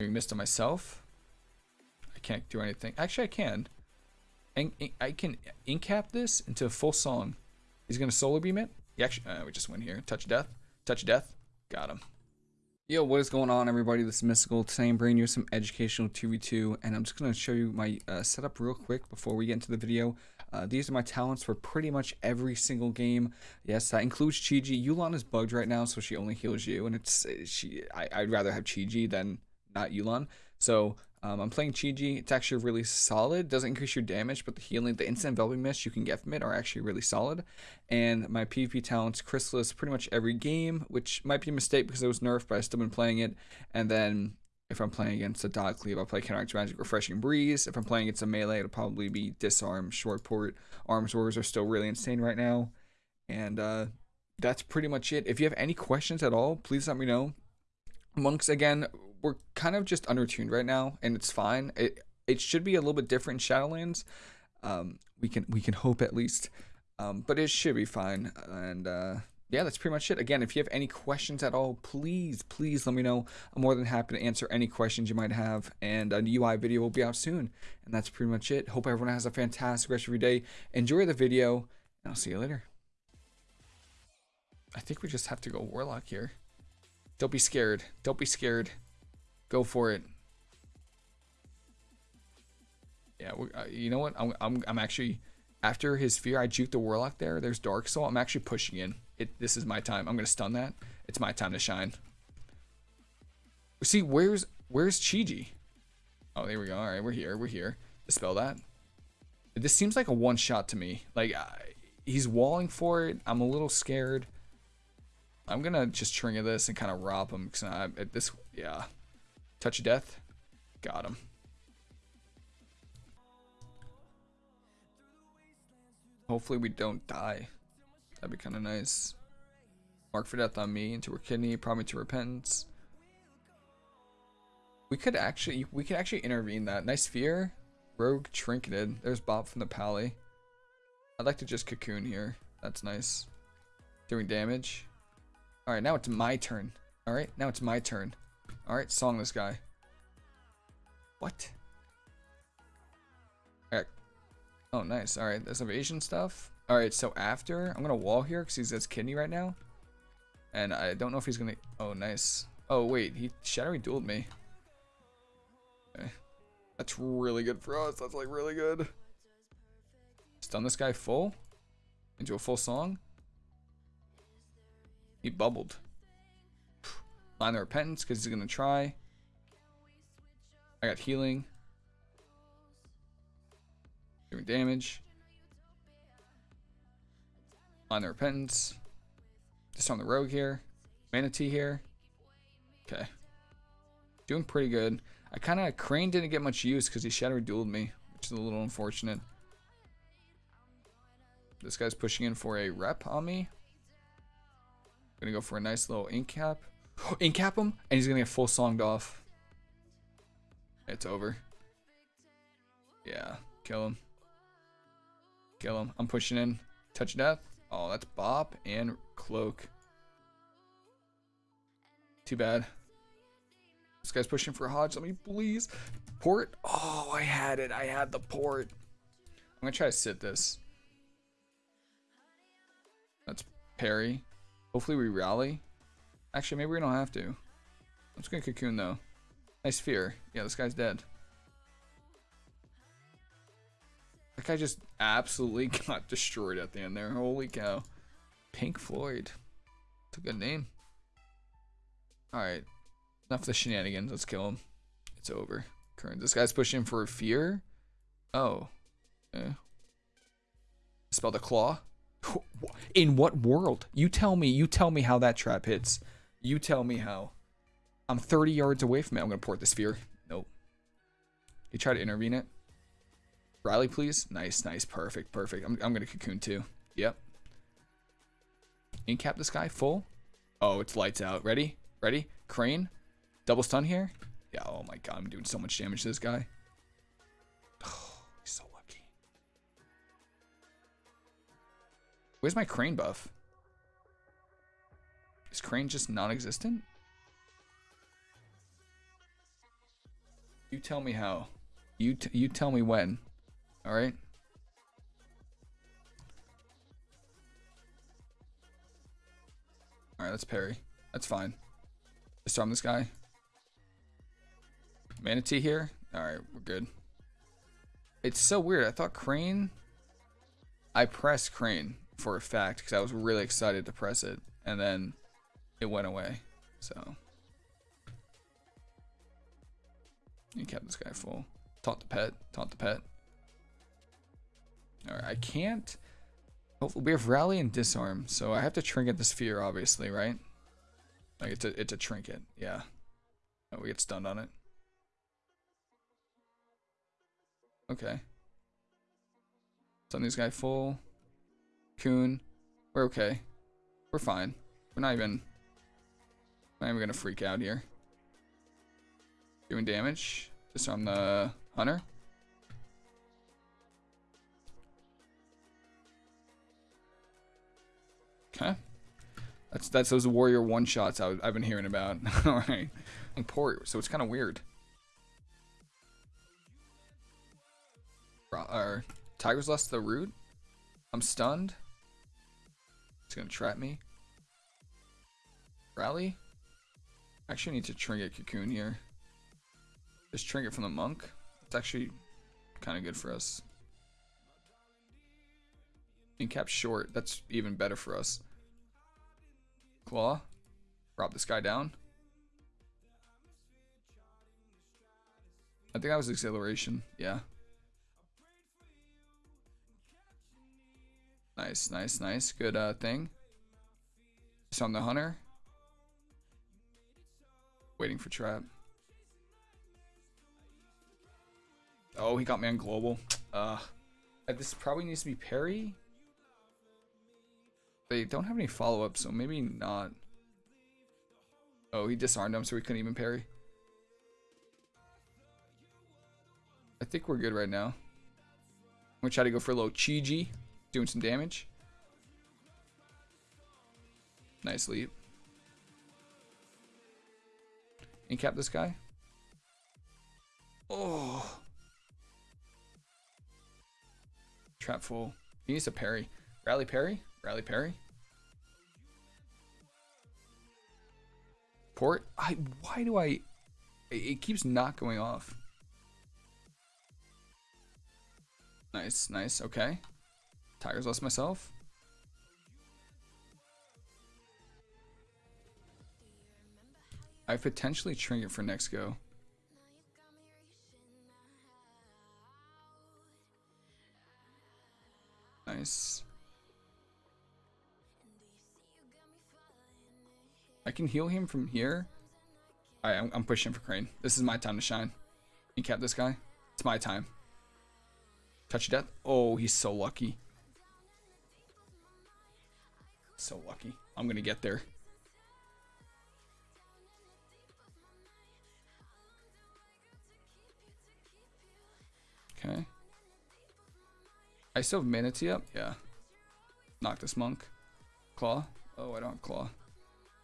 Doing on myself. I can't do anything. Actually, I can. And I can incap this into a full song. He's gonna solar beam it. He actually, uh, we just went here. Touch death. Touch death. Got him. Yo, what is going on, everybody? This is Mystical. Today I'm bringing you some educational 2v2, and I'm just to show you my uh, setup real quick before we get into the video. Uh, these are my talents for pretty much every single game. Yes, that includes Chi-Ji. Yu'lon is bugged right now, so she only heals you, and it's she. I, I'd rather have Chi-Ji than not Yu'lon. So um, I'm playing Chi-Ji. It's actually really solid. Doesn't increase your damage, but the healing, the instant enveloping mist you can get from it are actually really solid. And my PvP talents, Chrysalis, pretty much every game, which might be a mistake because it was nerfed, but I've still been playing it. And then if I'm playing against a dot cleave, I'll play Counteract Magic, Refreshing Breeze. If I'm playing against a melee, it'll probably be Disarm, Short Port. Arms Wars are still really insane right now. And uh, that's pretty much it. If you have any questions at all, please let me know. Monks, again, we're kind of just undertuned right now, and it's fine. It it should be a little bit different in Shadowlands. Um, we can we can hope at least, um, but it should be fine. And uh, yeah, that's pretty much it. Again, if you have any questions at all, please please let me know. I'm more than happy to answer any questions you might have. And a UI video will be out soon. And that's pretty much it. Hope everyone has a fantastic rest of your day. Enjoy the video, and I'll see you later. I think we just have to go Warlock here. Don't be scared. Don't be scared. Go for it. Yeah, uh, you know what? I'm, I'm, I'm actually, after his fear, I juked the Warlock there. There's Dark Soul. I'm actually pushing in. It, this is my time. I'm going to stun that. It's my time to shine. See, where's, where's Chi-Ji? Oh, there we go. All right, we're here. We're here. Dispel that. This seems like a one shot to me. Like, he's walling for it. I'm a little scared. I'm going to just trigger this and kind of rob him. Because I, this, yeah. Touch of death. Got him. Hopefully we don't die. That'd be kind of nice. Mark for death on me, into her kidney, probably to repentance. We could actually, we could actually intervene that. Nice fear. Rogue trinketed. There's Bob from the Pally. I'd like to just cocoon here. That's nice. Doing damage. Alright, now it's my turn. Alright, now it's my turn. Alright, song this guy. What? Alright. Oh, nice. Alright, there's evasion stuff. Alright, so after, I'm gonna wall here because he's his kidney right now. And I don't know if he's gonna... Oh, nice. Oh, wait, he shadowy dueled me. Okay. That's really good for us. That's like really good. Stun this guy full. Into a full song. He bubbled. Line the repentance because he's gonna try. I got healing. Doing damage. Line the repentance. Just on the rogue here. Mana Tea here. Okay. Doing pretty good. I kind of Crane didn't get much use because he shadow dueled me, which is a little unfortunate. This guy's pushing in for a rep on me. Gonna go for a nice little incap. Incap him, and he's gonna get full songed off. It's over. Yeah, kill him. Kill him. I'm pushing in. Touch death. Oh, that's Bop and Cloak. Too bad. This guy's pushing for Hodge. Let me please. Port. Oh, I had it. I had the port. I'm going to try to sit this. That's parry. Hopefully we rally. Actually, maybe we don't have to. Let's gonna cocoon though. Nice fear. Yeah, this guy's dead. That guy just absolutely got destroyed at the end there. Holy cow. Pink Floyd. It's a good name. Alright. Enough of the shenanigans. Let's kill him. It's over. Current. This guy's pushing for a fear. Oh. Yeah. Spell the claw. In what world? You tell me. You tell me how that trap hits. You tell me how. I'm 30 yards away from it. I'm going to port the sphere. Nope. You try to intervene it. Riley, please. Nice, nice. Perfect, perfect. I'm, I'm going to cocoon too. Yep. Incap this guy full. Oh, it's lights out. Ready? Ready? Crane. Double stun here. Yeah, oh my god. I'm doing so much damage to this guy. Oh, he's so lucky. Where's my crane buff? Is Crane just non-existent? You tell me how. You you tell me when. All right. All right, let's parry. That's fine. Disarm this guy. Mana Tea here. All right, we're good. It's so weird. I thought Crane. I pressed Crane for a fact because I was really excited to press it, and then it went away. So you kept this guy full. Taunt the pet. Taunt the pet. All right, I can't. Hopefully, we have rally and disarm, so I have to trinket the sphere, obviously, right? Like it's a it's a trinket, yeah. Oh, we get stunned on it. Okay. Stun these guy full. Coon. We're okay. We're fine. We're not even even gonna freak out here. Doing damage. Disarm the hunter. Okay. That's that's those warrior one shots I, have been hearing about. All right, and port. So it's kind of weird. Or Tiger's Lust the root. I'm stunned. It's gonna trap me. Rally. Actually, need to trinket cocoon here. This trinket from the monk. It's actually kind of good for us. Incap short. That's even better for us. Claw. Drop this guy down. I think that was exhilaration. Yeah. Nice, nice, nice. Good uh, thing. I'm the hunter. Waiting for trap. Oh, he got me on global. Uh, this probably needs to be parry. They don't have any follow-up, so maybe not. Oh, he disarmed him, so we couldn't even parry. I think we're good right now. I'm gonna try to go for a little Chi doing some damage. Nice leap. Incap this guy. Oh. Trap full. He needs a parry. Rally parry. Rally parry. Port. I. Why do I? It keeps not going off. Nice, nice. Okay. Tiger's Lust myself. I potentially trinket for next go. Nice. I can heal him from here. I'm, I'm pushing for Crane. This is my time to shine. You cap this guy. It's my time. Touch death. Oh, he's so lucky. So lucky. I'm going to get there. I still have Mana Tea up? Yeah. Knock this monk. Claw. Oh, I don't have claw.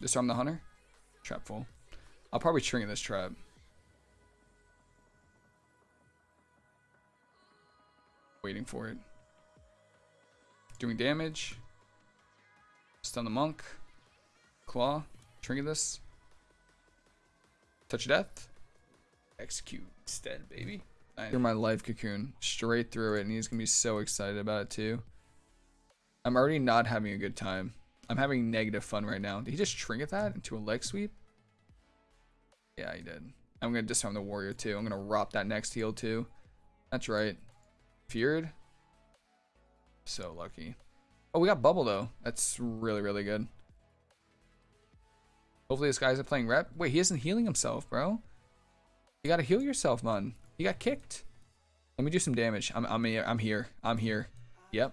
Disarm the hunter. Trap full. I'll probably trinket this trap. Waiting for it. Doing damage. Stun the monk. Claw. Trinket this. Touch death. Execute instead, baby. Through my life cocoon. Straight through it. And he's to be so excited about it too. I'm already not having a good time. I'm having negative fun right now. Did he just trinket that into a leg sweep? Yeah, he did. I'm to disarm the warrior too. I'm to rop that next heal too. That's right. Feared. So lucky. Oh, we got bubble though. That's really, really good. Hopefully this guy's playing rep. Wait, he isn't healing himself, bro. You gotta heal yourself, man. He got kicked. Let me do some damage. I'm, I'm here. I'm here. I'm here. Yep.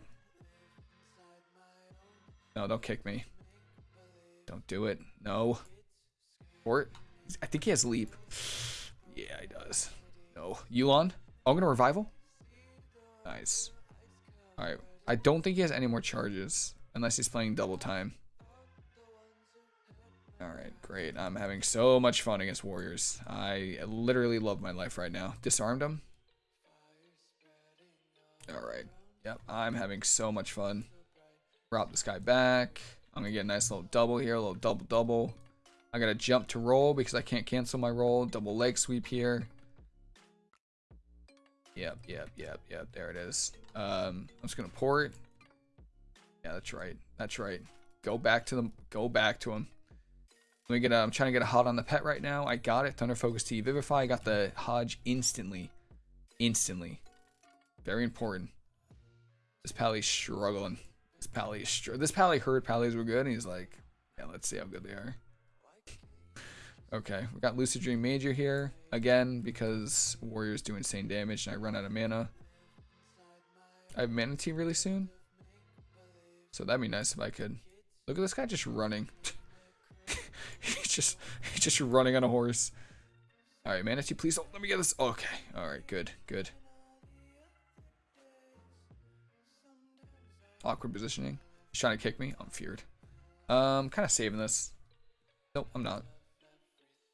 No, don't kick me. Don't do it. No. Port. I think he has leap. Yeah, he does. No. Yu'lon. Oh, I'm going to revival. Nice. Alright. I don't think he has any more charges. Unless he's playing double time. All right, great. I'm having so much fun against warriors. I literally love my life right now. Disarmed him. All right. Yep, I'm having so much fun. Drop this guy back. I'm gonna get a nice little double here, a little double double. I gotta jump to roll because I can't cancel my roll. Double leg sweep here. Yep, yep, yep, yep. There it is. Um, I'm just gonna pour it. Yeah, that's right. That's right. Go back to them. Go back to him. Let me get. A, I'm trying to get a hot on the pet right now. I got it. Thunder Focus Tea Vivify. I got the Hodge instantly. Instantly. Very important. This Pally's struggling. This Pally is str This Pally heard Pally's were good, and he's like, yeah, let's see how good they are. Okay, we got Lucid Dream Major here. Again, because Warriors do insane damage and I run out of mana. I have Mana Tea really soon. So that'd be nice if I could. Look at this guy just running. Just just running on a horse. Alright, Mana Tea, please don't let me get this. Okay. Alright, good, good. Awkward positioning. He's trying to kick me. I'm feared. Um, kind of saving this. Nope, I'm not.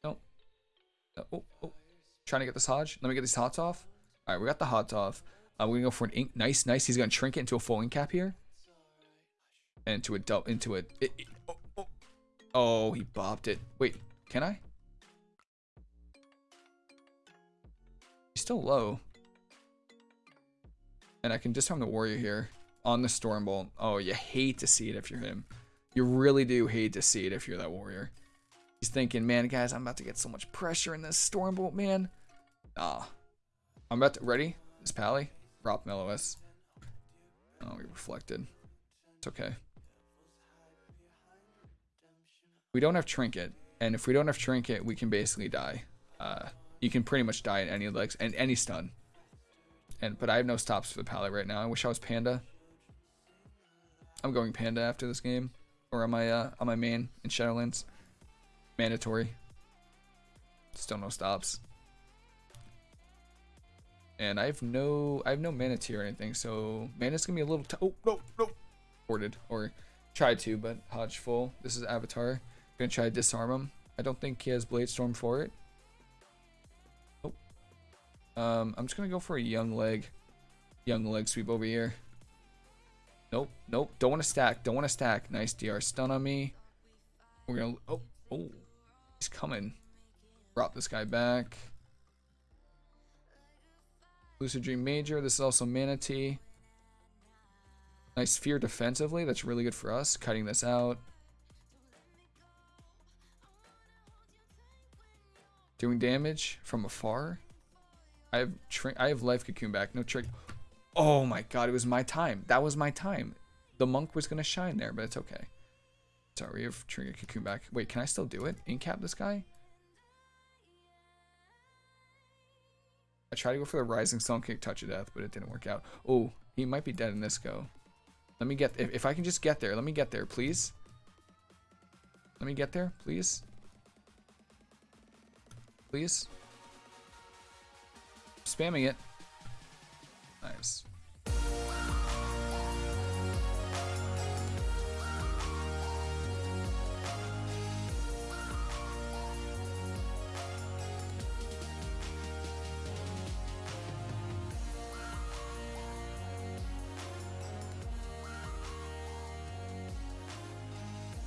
Nope. Uh, oh, oh. Trying to get this Hodge. Let me get these hots off. All right, we got the hots off. Uh, we're gonna go for an ink. Nice, nice. He's gonna shrink it into a full incap here. And into a double, into a. It, it. Oh, he bopped it. Wait, can I? He's still low. And I can disarm the warrior here on the Stormbolt. Oh, you hate to see it if you're him. You really do hate to see it if you're that warrior. He's thinking, man, guys, I'm about to get so much pressure in this Stormbolt, man. Ah. I'm about to, ready? This Pally? Drop Melois. Oh, we reflected. It's okay. We don't have Trinket, and if we don't have Trinket, we can basically die. Uh, you can pretty much die in any legs and any stun. And But I have no stops for the Pally right now. I wish I was Panda. I'm going Panda after this game, or on my uh, on my main in Shadowlands. Mandatory. Still no stops. And I have no I have no mana tier or anything, so mana's gonna be a little oh no no ported or tried to, but Hodge full. This is Avatar. Gonna try to disarm him. I don't think he has Blade Storm for it. Oh. Um, I'm just gonna go for a young leg. Young leg sweep over here. Nope, nope. Don't want to stack. Don't want to stack. Nice DR stun on me. We're gonna. Oh, oh. He's coming. Drop this guy back. Lucid Dream Major. This is also Mana Tea. Nice Fear defensively. That's really good for us. Cutting this out. Doing damage from afar. I have I have life cocoon back. No trick. Oh my god, it was my time. That was my time. The monk was going to shine there, but it's okay. Sorry, we have Trinket Cocoon back. Wait, can I still do it? Incap this guy? I tried to go for the Rising Sun Kick Touch of Death, but it didn't work out. Oh, he might be dead in this go. Let me get, if, if I can just get there, let me get there, please. Let me get there, please. Please. Spamming it. Nice.